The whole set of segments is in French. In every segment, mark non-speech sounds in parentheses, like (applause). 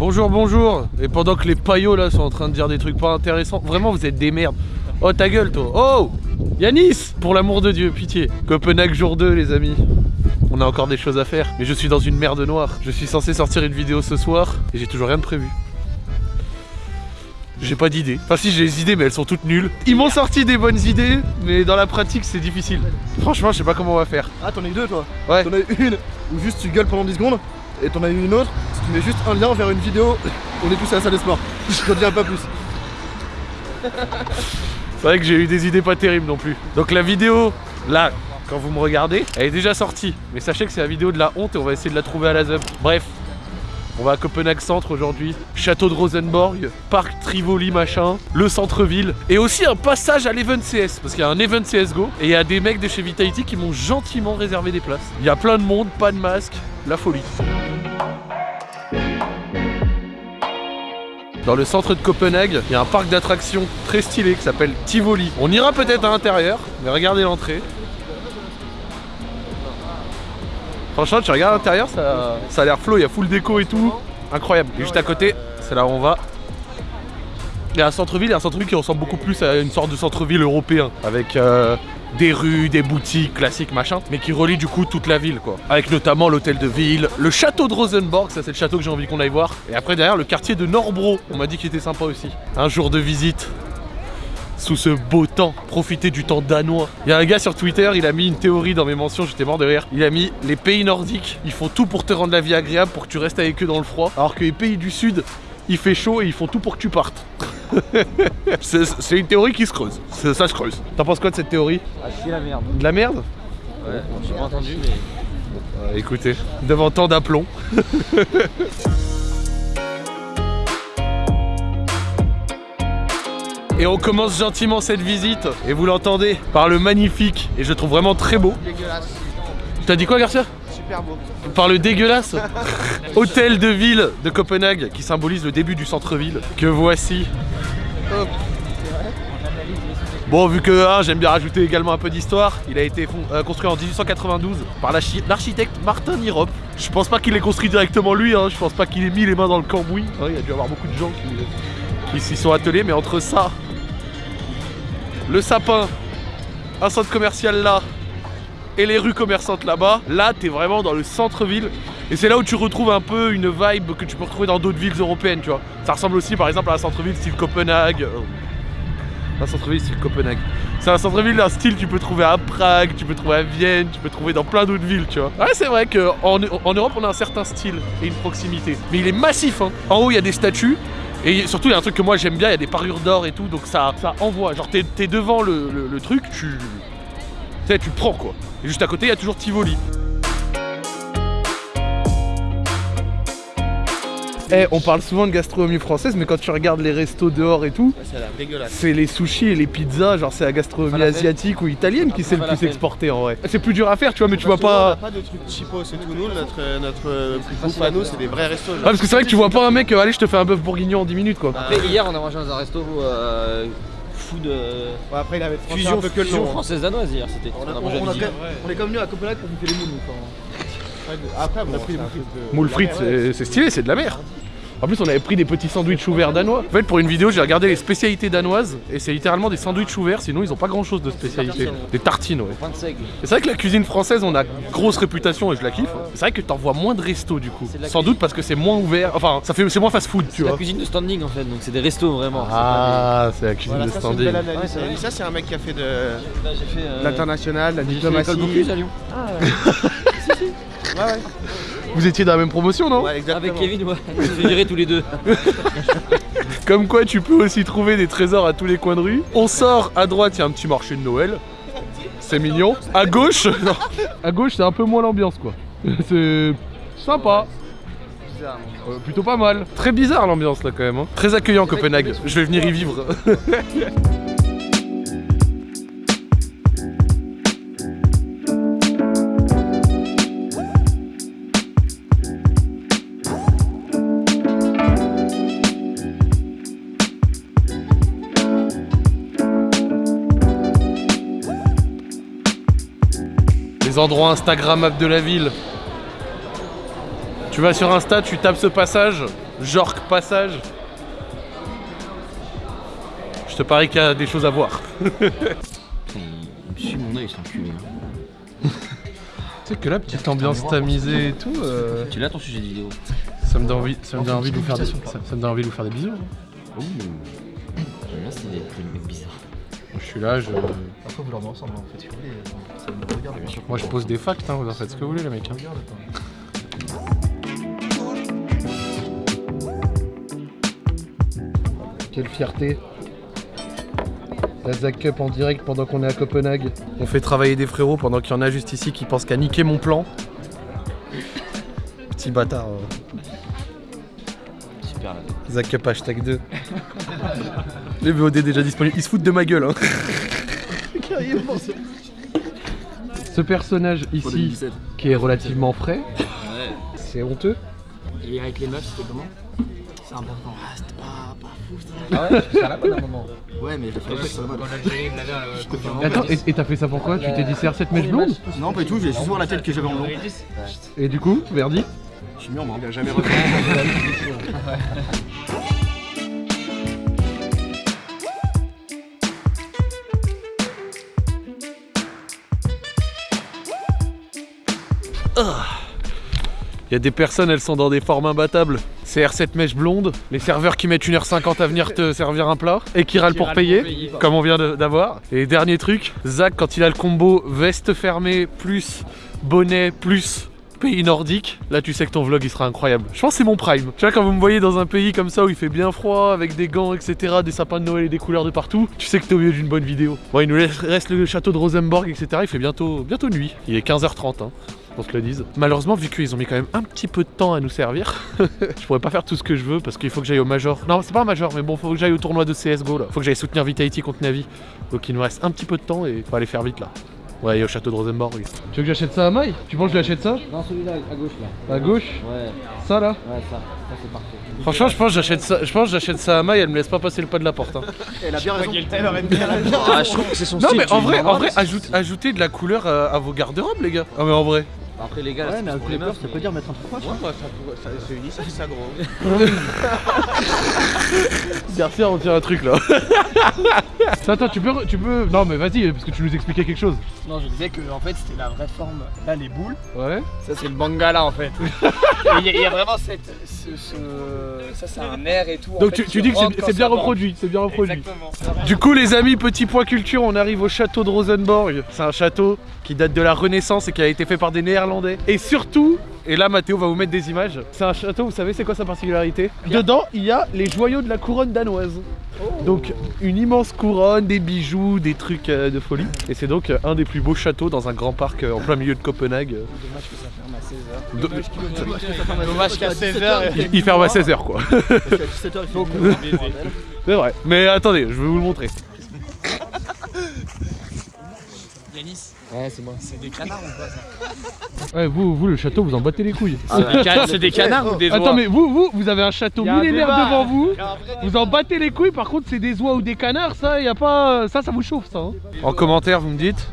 Bonjour, bonjour. Et pendant que les paillots là sont en train de dire des trucs pas intéressants, vraiment vous êtes des merdes. Oh ta gueule toi. Oh Yanis Pour l'amour de Dieu, pitié. Copenhague jour 2 les amis. On a encore des choses à faire. Mais je suis dans une merde noire. Je suis censé sortir une vidéo ce soir et j'ai toujours rien de prévu. J'ai pas d'idées. Enfin si j'ai des idées mais elles sont toutes nulles. Ils m'ont sorti des bonnes idées mais dans la pratique c'est difficile. Franchement je sais pas comment on va faire. Ah, t'en as eu deux toi Ouais. T'en as eu une où juste tu gueules pendant 10 secondes et t'en as eu une autre, tu mets juste un lien vers une vidéo, on est tous à la salle de sport. Je te dis pas plus. C'est vrai que j'ai eu des idées pas terribles non plus. Donc la vidéo, là, quand vous me regardez, elle est déjà sortie. Mais sachez que c'est la vidéo de la honte et on va essayer de la trouver à la ZUP. Bref, on va à Copenhague Centre aujourd'hui. Château de Rosenborg, parc Trivoli machin, le centre-ville. Et aussi un passage à l'Event CS. Parce qu'il y a un Event CSGO et il y a des mecs de chez Vitality qui m'ont gentiment réservé des places. Il y a plein de monde, pas de masque, la folie. Dans le centre de Copenhague, il y a un parc d'attractions très stylé qui s'appelle Tivoli. On ira peut-être à l'intérieur, mais regardez l'entrée. Franchement, tu regardes l'intérieur, ça, ça a l'air flow, il y a full déco et tout. Incroyable. Et juste à côté, c'est là où on va. Il y a un centre-ville, il y a un centre-ville qui ressemble beaucoup plus à une sorte de centre-ville européen. Avec euh, des rues, des boutiques classiques, machin. Mais qui relie du coup toute la ville, quoi. Avec notamment l'hôtel de ville, le château de Rosenborg, ça c'est le château que j'ai envie qu'on aille voir. Et après derrière, le quartier de Norbro. On m'a dit qu'il était sympa aussi. Un jour de visite sous ce beau temps, profiter du temps danois. Il y a un gars sur Twitter, il a mis une théorie dans mes mentions, j'étais mort de rire. Il a mis les pays nordiques, ils font tout pour te rendre la vie agréable pour que tu restes avec eux dans le froid, alors que les pays du sud, il fait chaud et ils font tout pour que tu partes. C'est une théorie qui se creuse, C'est- ça se creuse. T'en penses quoi de cette théorie Ah, c'est la merde. De la merde Ouais, j'ai pas entendu, mais. Euh, Écoutez, devant tant d'aplomb. Et on commence gentiment cette visite, et vous l'entendez, par le magnifique, et je le trouve vraiment très beau. Dégueulasse. T'as dit quoi Garcia? Par le dégueulasse (laughs) hôtel de ville de Copenhague, qui symbolise le début du centre-ville, que voici. Bon, vu que hein, j'aime bien rajouter également un peu d'histoire, il a été euh, construit en 1892 par l'archi- l'architecte Martin Nirop. Je pense pas qu'il l'ait construit directement lui, hein, je pense pas qu'il ait mis les mains dans le cambouis. il y a dû avoir beaucoup de gens qui s'y sont attelés, mais entre ça, le sapin, un centre commercial là, et les rues commerçantes là-bas, là t'es vraiment dans le centre-ville. Et c'est là où tu retrouves un peu une vibe que tu peux retrouver dans d'autres villes européennes, tu vois. Ça ressemble aussi par exemple à un centre-ville style Copenhague. euh, Un centre-ville style Copenhague. C'est un centre-ville d'un style que tu peux trouver à Prague, tu peux trouver à Vienne, tu peux trouver dans plein d'autres villes, tu vois. Ouais, c'est vrai qu'en en Europe, on a un certain style et une proximité. Mais il est massif, hein. En haut, il y a des statues. Et surtout, il y a un truc que moi j'aime bien, il y a des parures d'or et tout, donc ça, ça envoie. Genre, t'es devant le- le truc, tu. Tu sais, tu prends quoi. Et juste à côté, il y a toujours Tivoli. Eh, on parle souvent de gastronomie française, mais quand tu regardes les restos dehors et tout, c'est les sushis et les pizzas, genre c'est la gastronomie Falafel. asiatique ou italienne qui s'est le plus Falafel. exporté en vrai. C'est plus dur à faire, tu vois, mais tu vois nous, On pas. a pas de trucs cheapos et tout. Nous, notre, notre bouffe à nous, c'est des vrais restos. Ah, parce que c'est vrai que tu vois pas un mec, euh, allez, je te fais un bœuf bourguignon en 10 minutes quoi. Après, hier, on a mangé dans un resto euh, food. euh, Ouais, après, il avait français fusion, un peu que le fusion nom. hein. française danoise hier, c'était. On, On on est comme venu à Copenhague pour bouffer les moules. enfin. Après, bon, c'est un truc de- Moule de la frites, c'est stylé, c'est de la mer. En plus, on avait pris des petits sandwichs ouverts danois. En fait, pour une vidéo, j'ai regardé les spécialités danoises et c'est littéralement des sandwichs ouverts, sinon ils ont pas grand chose de spécialité. Des tartines, ouais. Pain de seigle. Et C'est vrai que la cuisine française, on a grosse réputation et je la kiffe. C'est vrai que t'en vois moins de restos du coup. Sans doute parce que c'est moins ouvert. Enfin, ça fait c'est moins fast food, tu C'est la vois. cuisine de standing en fait, donc c'est des restos vraiment. Ah, c'est la cuisine Voilà, de ça, standing. Ouais. Ça, c'est un mec qui a fait de fait. euh, l'international, la j'ai fait diplomatie. à Lyon. (laughs) Ouais, ouais. Vous étiez dans la même promotion, non Ouais, exactement. Avec Kevin, ouais. Fait virer tous les deux. (laughs) Comme quoi, tu peux aussi trouver des trésors à tous les coins de rue. On sort à droite, il y a un petit marché de Noël. C'est mignon. À gauche, (laughs) non. à gauche, c'est un peu moins l'ambiance, quoi. (laughs) C'est sympa. Euh, plutôt pas mal. Très bizarre l'ambiance là quand même. hein. Très accueillant Copenhague. Je vais venir y vivre. Endroits Instagrammables de la ville. Tu vas sur Insta, tu tapes ce passage, Jork Passage. Je te parie qu'il y a des choses à voir. Il me mon oeil, cet enculé. (laughs) Tu sais que la petite ambiance tamisée et tout, euh, Tu l'as ton sujet de vidéo ça me donne envie, ça me donne envie de vous faire des, ça, ça me donne envie de vous faire des bisous. hein. Ouh. Mecs bizarres. Moi, je suis là, je, Après, vous leur ensemble, en fait, si vous voulez. Ça me regarde, bien sûr. moi je pose des facts, hein, vous en faites ce que vous voulez les mecs. hein. Quelle fierté. La Zach Cup en direct pendant qu'on est à Copenhague. On fait travailler des frérots pendant qu'il y en a juste ici qui pensent qu'à niquer mon plan. Petit bâtard. euh. Super là. Zach Cup hashtag 2. (laughs) Les VOD déjà disponibles. Ils se foutent de ma gueule. Hein. (laughs) Ce personnage ici, 2017. qui est relativement frais, Ouais. c'est honteux. Et avec les meufs, c'était comment? C'est important. Ah, c'était pas, pas fou, c'était Ah ouais, c'est à la mode à un moment. Ouais, mais j'ai fait ça mode. Attends, et t'as fait ça pourquoi Tu t'es dit CR7 mèche blonde? Non, pas du tout, j'ai juste voir la tête que j'avais en blond. Et du coup, Verdi Je suis mis en marbre, il a jamais refait. (laughs) Il y a des personnes, elles sont dans des formes imbattables. CR7 mèche blonde, les serveurs qui mettent 1h50 à venir te servir un plat et qui râlent pour payer, comme on vient d'avoir. Et dernier truc, Zach, quand il a le combo veste fermée plus bonnet plus pays nordique, là tu sais que ton vlog il sera incroyable. Je pense que c'est mon prime. Tu vois, quand vous me voyez dans un pays comme ça où il fait bien froid, avec des gants, etc., des sapins de Noël et des couleurs de partout, tu sais que t'es au milieu d'une bonne vidéo. Bon, il nous reste le château de Rosenborg, etc., il fait bientôt, bientôt nuit. Il est 15h30, hein qu'on se le dise. Malheureusement, vu qu'ils ont mis quand même un petit peu de temps à nous servir, (laughs) je pourrais pas faire tout ce que je veux parce qu'il faut que j'aille au Major. Non, c'est pas un Major, mais bon, faut que j'aille au tournoi de CSGO là. Faut que j'aille soutenir Vitality contre Navi. Donc il nous reste un petit peu de temps et faut aller faire vite là. Ouais, et au château de Rosenborg. Tu veux que j'achète ça à Maï? Tu penses que je lui achète ça? Non, celui-là à gauche là. À gauche? Ouais, Ça là? Ouais, ça. Ça, c'est parfait. Franchement, je pense que j'achète ça, je pense que j'achète ça à Maï, elle me laisse pas passer le pas de la porte. hein. (laughs) Elle a (laughs) bien raison. Ah, je trouve que c'est son Non style. mais tu en vrai, en vrai, mais ajoute, ajoutez de la couleur à, à vos garde-robes les gars. Ah mais en vrai. Après, les gars, Ouais, c'est mais pour avec les meufs. ça peut dire mettre un truc c'est uni, ça fait ça gros. (laughs) Garcia, on tient un truc là. (laughs) Attends, tu peux, tu peux. Non mais vas-y, parce que tu nous expliquais quelque chose. Non, je disais que en fait c'était la vraie forme. Là, les boules, Ouais. ça c'est le bangala en fait. (laughs) Il y, a- il y a vraiment cette. Ce, ce- Ça c'est un air et tout. en Donc fait, tu, tu dis que c'est- c'est bien ça reproduit, c'est bien reproduit. Exactement. Du coup les amis, petit point culture, on arrive au château de Rosenborg. C'est un château qui date de la Renaissance et qui a été fait par des Néerlandais. Et surtout, et là Mathéo va vous mettre des images, c'est un château, vous savez c'est quoi sa particularité Dedans, il y a les joyaux de la couronne danoise. Donc une immense couronne, des bijoux, des trucs euh, de folie. Et c'est donc euh, un des plus beaux châteaux dans un grand parc euh, en plein milieu de Copenhague. Dommage que ça ferme à 16h. De- Dommage qu'à 16h. il, il ferme à 16h quoi. À 17h, il faut (laughs) C'est vrai. Mais attendez, je vais vous le montrer. Ouais, c'est moi. c'est des canards ou pas ça (laughs) Ouais, vous, vous le château, vous en battez les couilles. C'est des canards ou des Attends, mais vous, vous, vous avez un château millénaire débat. devant vous. Vous en battez les couilles, par contre, c'est des oies ou des canards, ça, y a pas. Ça, ça vous chauffe, ça. hein. En commentaire, vous me dites.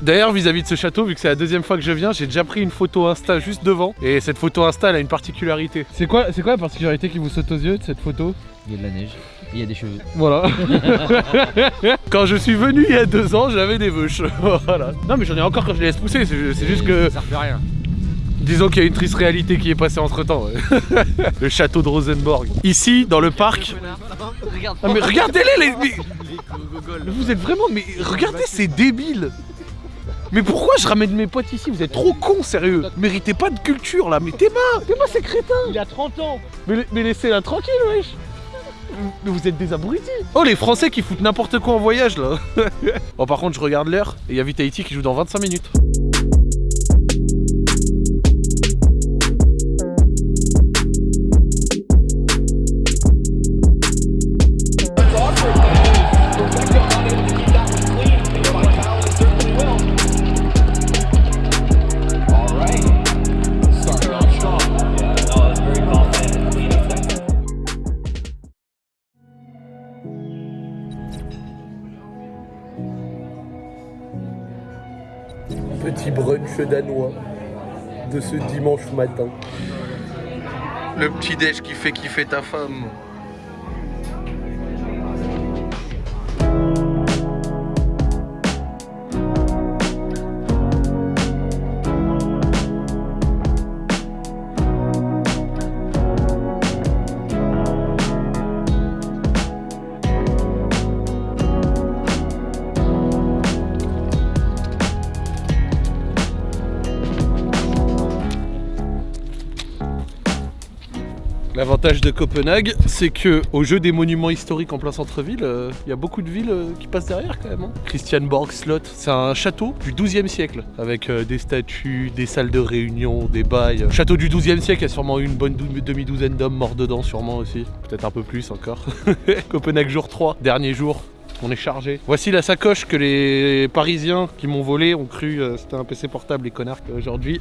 D'ailleurs, vis-à-vis de ce château, vu que c'est la deuxième fois que je viens, j'ai déjà pris une photo Insta juste devant. Et cette photo Insta, elle a une particularité. C'est quoi, c'est quoi la particularité qui vous saute aux yeux de cette photo? Il y a de la neige. Il y a des cheveux. Voilà. (laughs) quand je suis venu il y a deux ans, j'avais des veuches. (laughs) voilà. Non, mais j'en ai encore quand je les laisse pousser. C'est juste que. Ça refait rien. Disons qu'il y a une triste réalité qui est passée entre temps. (laughs) le château de Rosenborg. Ici, dans le parc. Ah, mais regardez-les, les. mais- Mais Vous êtes vraiment. Mais regardez, c'est débile. Mais pourquoi je ramène mes potes ici? Vous êtes trop cons, sérieux. Méritez pas de culture là. Mais Théma, Théma, c'est crétin. Il a 30 ans. Mais, mais laissez-la tranquille, wesh. Mais vous êtes des abrutis. Oh, les Français qui foutent n'importe quoi en voyage là. bon, (laughs) par contre, je regarde l'heure et il y a Vitality qui joue dans 25 minutes. Petit brunch danois de ce dimanche matin. Le petit déj qui fait kiffer ta femme. L'avantage de Copenhague, c'est que au jeu des monuments historiques en plein centre-ville, euh, il y a beaucoup de villes euh, qui passent derrière quand même. hein. Christianborg Slot, c'est un château du 12e siècle, avec euh, des statues, des salles de réunion, des bails. Château du 12e siècle, il y a sûrement une bonne dou- demi-douzaine d'hommes morts dedans, sûrement aussi. Peut-être un peu plus encore. (laughs) Copenhague jour 3, dernier jour. On est chargé. Voici la sacoche que les Parisiens qui m'ont volé ont cru c'était un PC portable, les connards. Aujourd'hui,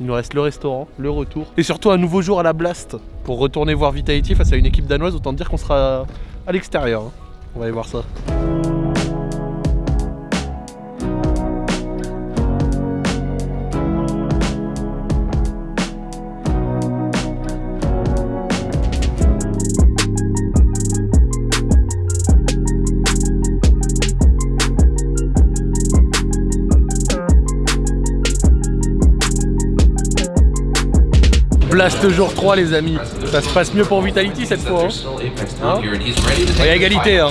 il nous reste le restaurant, le retour. Et surtout un nouveau jour à la Blast pour retourner voir Vitality face à une équipe danoise. Autant dire qu'on sera à l'extérieur. hein. On va aller voir ça. Blast jour 3 les amis. Ça se passe mieux pour Vitality cette fois. Hein Hein Il y a égalité hein.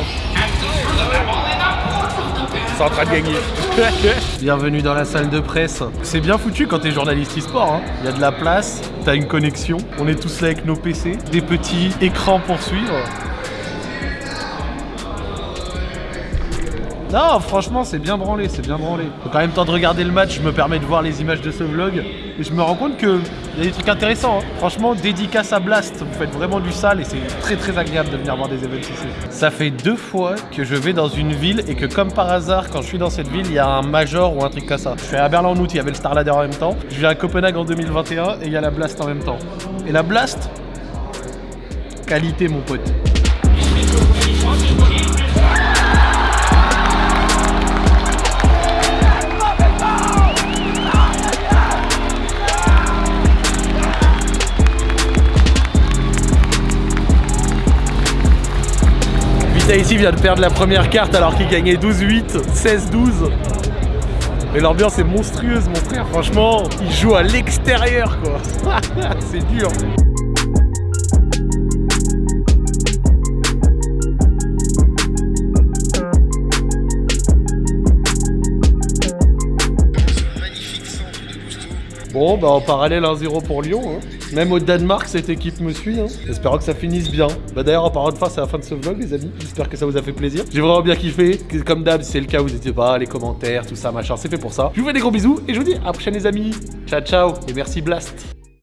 C'est en train de gagner. (laughs) Bienvenue dans la salle de presse. C'est bien foutu quand t'es journaliste e-sport. hein. Il y a de la place, t'as une connexion. On est tous là avec nos PC, des petits écrans pour suivre. Non, franchement, c'est bien branlé, c'est bien branlé. Donc en même temps de regarder le match, je me permets de voir les images de ce vlog et je me rends compte que y a des trucs intéressants. hein. Franchement, dédicace à Blast, vous faites vraiment du sale et c'est très très agréable de venir voir des événements ici. Ça fait deux fois que je vais dans une ville et que comme par hasard, quand je suis dans cette ville, il y a un major ou un truc comme ça. Je suis à Berlin en août, il y avait le Starladder en même temps. Je viens à Copenhague en 2021 et il y a la Blast en même temps. Et la Blast, qualité mon pote. Vitality vient de perdre la première carte alors qu'il gagnait 12-8, 16-12. Mais l'ambiance est monstrueuse mon frère, franchement, il joue à l'extérieur quoi. (laughs) C'est dur. Bon, bah en parallèle 1-0 pour Lyon. hein. Même au Danemark, cette équipe me suit. Hein. Espérons que ça finisse bien. Bah d'ailleurs, en parlant de fin, c'est la fin de ce vlog, les amis. J'espère que ça vous a fait plaisir. J'ai vraiment bien kiffé. Comme d'hab, si c'est le cas, vous n'hésitez pas, les commentaires, tout ça, machin, c'est fait pour ça. Je vous fais des gros bisous et je vous dis à la prochaine, les amis. Ciao, ciao et merci Blast.